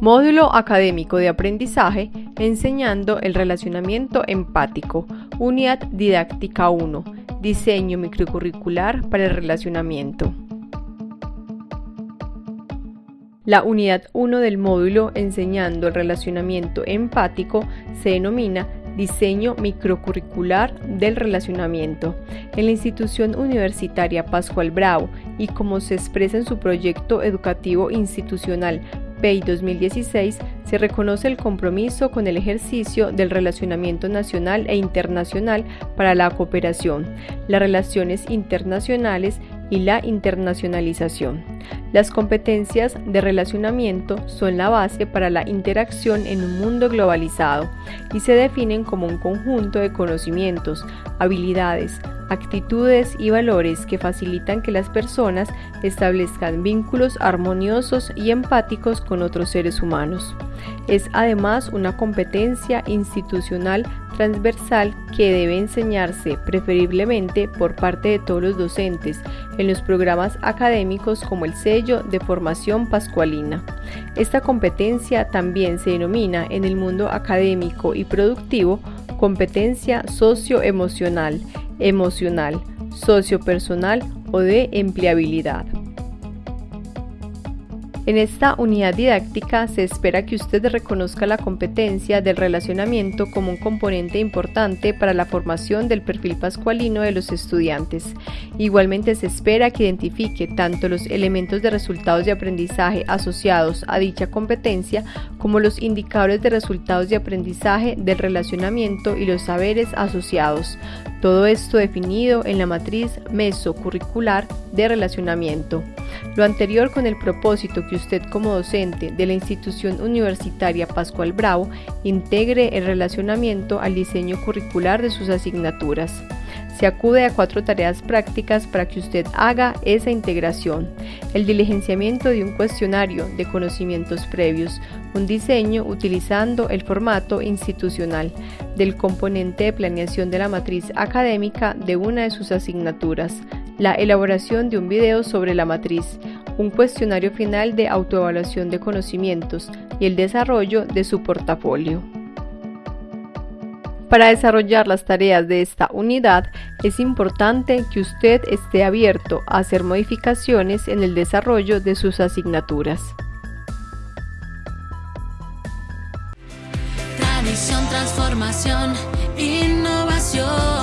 Módulo académico de aprendizaje enseñando el relacionamiento empático. Unidad didáctica 1. Diseño microcurricular para el relacionamiento. La unidad 1 del módulo Enseñando el relacionamiento empático se denomina Diseño microcurricular del relacionamiento. En la institución universitaria Pascual Bravo y como se expresa en su proyecto educativo institucional PEI 2016 se reconoce el compromiso con el ejercicio del relacionamiento nacional e internacional para la cooperación, las relaciones internacionales y la internacionalización. Las competencias de relacionamiento son la base para la interacción en un mundo globalizado y se definen como un conjunto de conocimientos, habilidades, actitudes y valores que facilitan que las personas establezcan vínculos armoniosos y empáticos con otros seres humanos. Es además una competencia institucional transversal que debe enseñarse preferiblemente por parte de todos los docentes en los programas académicos como el sello de formación pascualina. Esta competencia también se denomina en el mundo académico y productivo competencia socioemocional emocional, sociopersonal o de empleabilidad. En esta unidad didáctica se espera que usted reconozca la competencia del relacionamiento como un componente importante para la formación del perfil pascualino de los estudiantes. Igualmente se espera que identifique tanto los elementos de resultados de aprendizaje asociados a dicha competencia como los indicadores de resultados de aprendizaje del relacionamiento y los saberes asociados. Todo esto definido en la matriz mesocurricular de relacionamiento. Lo anterior con el propósito que usted como docente de la institución universitaria Pascual Bravo integre el relacionamiento al diseño curricular de sus asignaturas. Se acude a cuatro tareas prácticas para que usted haga esa integración. El diligenciamiento de un cuestionario de conocimientos previos, un diseño utilizando el formato institucional del componente de planeación de la matriz académica de una de sus asignaturas, la elaboración de un video sobre la matriz, un cuestionario final de autoevaluación de conocimientos y el desarrollo de su portafolio. Para desarrollar las tareas de esta unidad es importante que usted esté abierto a hacer modificaciones en el desarrollo de sus asignaturas. Tradición, transformación, innovación.